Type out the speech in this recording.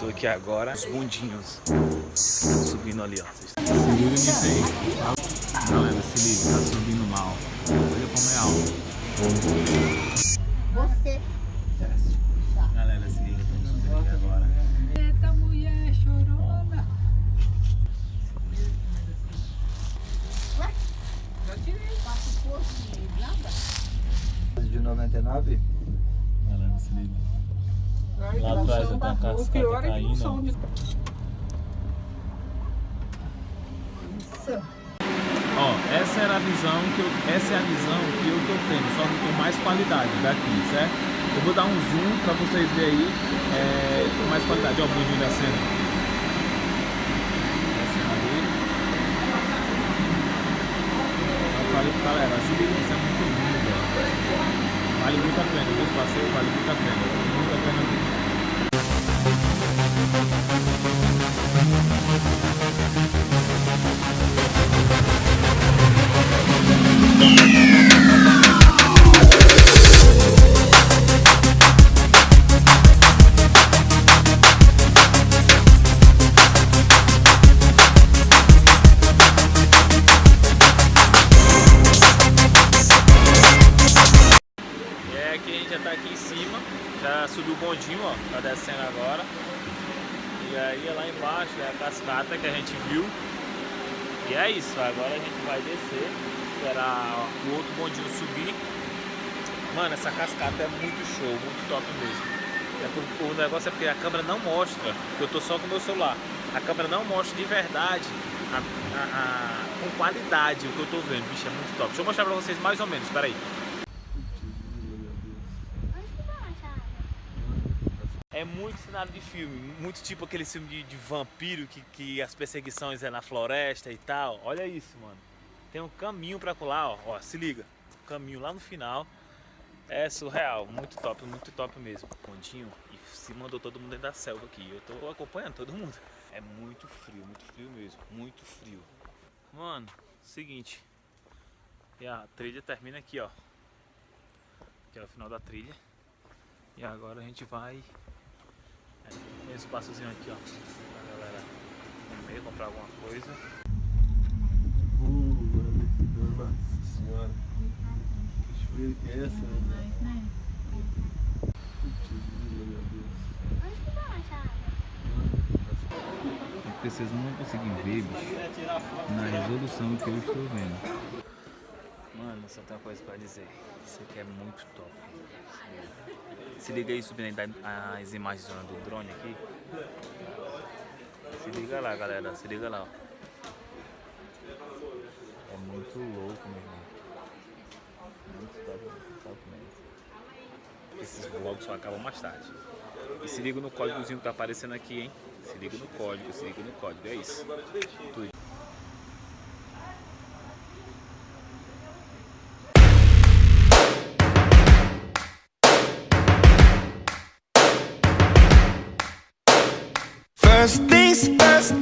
Tô aqui agora, os bundinhos subindo ali, ó. Se liga nisso. Galera, se liga, tá subindo mal. Olha como é alto. Você. Galera, se liga, estamos subindo aqui agora. Eita mulher chorona. Já tirei. Passa o posto e nada. De 99? Galera, se liga. Lá atrás já tá a cascata pior é caindo. som de... Ó, essa era a visão que eu, essa é a visão que eu tô tendo, só que com mais qualidade daqui, certo? Eu vou dar um zoom pra vocês verem aí é, com mais qualidade. Ó, o bundinho descendo. Descendo ali. Eu falei pra galera, essa experiência é muito linda. Vale muito a pena, meus passeios vale muito a pena. Muito a pena já tá aqui em subiu o bondinho, ó, tá descendo agora. E aí lá embaixo é a cascata que a gente viu. E é isso, agora a gente vai descer, esperar o outro bondinho subir. Mano, essa cascata é muito show, muito top mesmo. É por- o negócio é porque a câmera não mostra, eu tô só com o meu celular. A câmera não mostra de verdade, a- a- a- com qualidade o que eu tô vendo. Bicho, é muito top. Deixa eu mostrar pra vocês mais ou menos, peraí. É muito cenário de filme, muito tipo aquele filme de, de vampiro que, que as perseguições é na floresta e tal. Olha isso, mano. Tem um caminho pra colar, ó. ó. Se liga. Caminho lá no final. É surreal, muito top, muito top mesmo. Pontinho e se mandou todo mundo dentro da selva aqui. Eu tô acompanhando todo mundo. É muito frio, muito frio mesmo, muito frio. Mano, seguinte. E a trilha termina aqui, ó. Que é o final da trilha. E agora a gente vai tem um espaçozinho aqui, ó, pra galera comer, comprar alguma coisa. Uh, mano, que dor, nossa senhora. Que chuveiro que é essa, né? Putz, meu Deus. É porque vocês não vão conseguir ver, bicho, na resolução que eu estou vendo. Mano, só tem uma coisa pra dizer. Isso aqui é muito top. Se liga aí subindo as imagens do drone aqui. Se liga lá, galera. Se liga lá. É muito louco, meu irmão. Muito top, muito top mesmo. Esses vlogs só acabam mais tarde. E se liga no códigozinho que tá aparecendo aqui, hein? Se liga no código, se liga no código. É isso. Tudo. First things first.